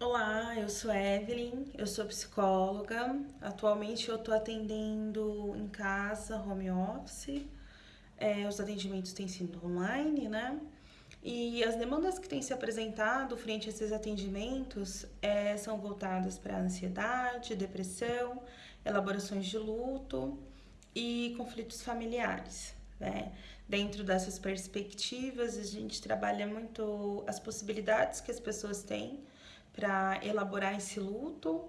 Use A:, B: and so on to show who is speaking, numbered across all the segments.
A: Olá, eu sou Evelyn, eu sou psicóloga. Atualmente eu estou atendendo em casa, home office. É, os atendimentos têm sido online, né? E as demandas que têm se apresentado frente a esses atendimentos é, são voltadas para ansiedade, depressão, elaborações de luto e conflitos familiares. Né? Dentro dessas perspectivas, a gente trabalha muito as possibilidades que as pessoas têm para elaborar esse luto,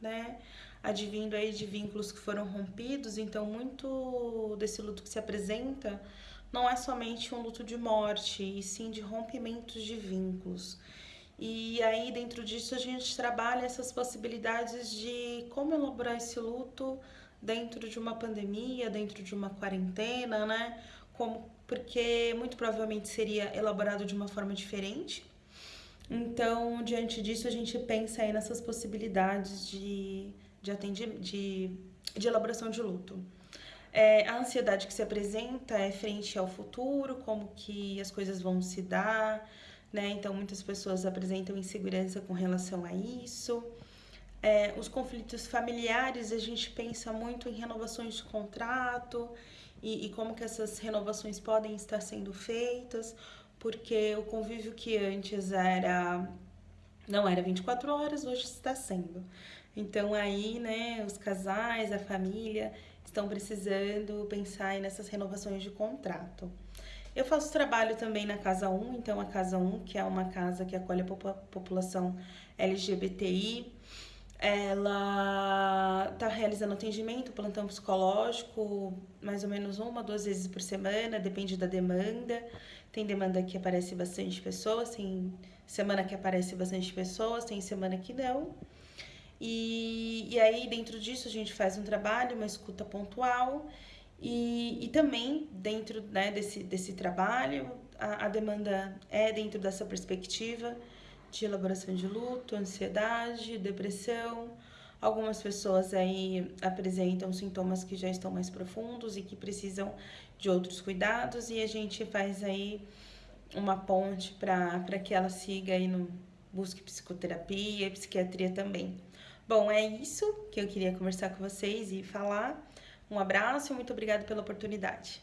A: né? Advindo aí de vínculos que foram rompidos, então muito desse luto que se apresenta não é somente um luto de morte, e sim de rompimentos de vínculos. E aí, dentro disso, a gente trabalha essas possibilidades de como elaborar esse luto dentro de uma pandemia, dentro de uma quarentena, né? Como, porque muito provavelmente seria elaborado de uma forma diferente. Então, diante disso, a gente pensa aí nessas possibilidades de, de, atendi, de, de elaboração de luto. É, a ansiedade que se apresenta é frente ao futuro, como que as coisas vão se dar, né? Então, muitas pessoas apresentam insegurança com relação a isso. É, os conflitos familiares, a gente pensa muito em renovações de contrato e, e como que essas renovações podem estar sendo feitas, porque o convívio que antes era não era 24 horas, hoje está sendo. Então aí, né, os casais, a família estão precisando pensar nessas renovações de contrato. Eu faço trabalho também na Casa 1, então a Casa 1, que é uma casa que acolhe a população LGBTI, ela está realizando atendimento, plantão psicológico, mais ou menos uma, duas vezes por semana, depende da demanda. Tem demanda que aparece bastante pessoas, tem semana que aparece bastante pessoas, tem semana que não. E, e aí, dentro disso, a gente faz um trabalho, uma escuta pontual. E, e também, dentro né, desse, desse trabalho, a, a demanda é dentro dessa perspectiva de elaboração de luto, ansiedade, depressão. Algumas pessoas aí apresentam sintomas que já estão mais profundos e que precisam de outros cuidados e a gente faz aí uma ponte para que ela siga aí no busque psicoterapia e psiquiatria também. Bom, é isso que eu queria conversar com vocês e falar. Um abraço e muito obrigada pela oportunidade.